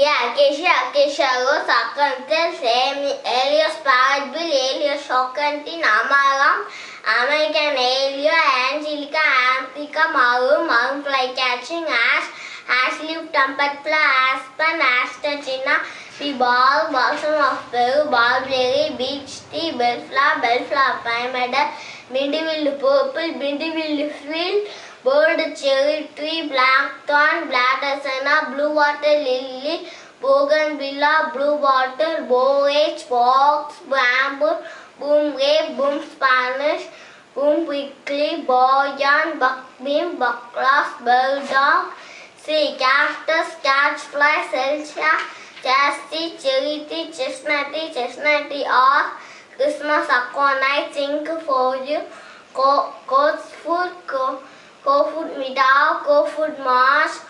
Yeah, Kesha, Kesha Keshago Sakantan Sam Elios Powered Bill Elios Shokanti Namaram American Elio Angelica Amplica Maru fly catching. Ash Ash Leaf Tumpetpla Aspen Astachina The ball, blossom of blue, ball berry, beach tea, bellflower, bellflower, pyramidal, bindiville purple, bindiville field, bold cherry tree, black, blackthorn, black asana, blue water lily, bougainvillea, blue water, borage, box, bamboo, boom grape, boom spanish, boom prickly, boyan, buckbeam, buckloss, burdock, sea cactus, catchfly, celsia, chastity, cherry chestnutty, chestnutty, or Christmas aconite, think for you, goat's food, go, go food meadow, go food marsh,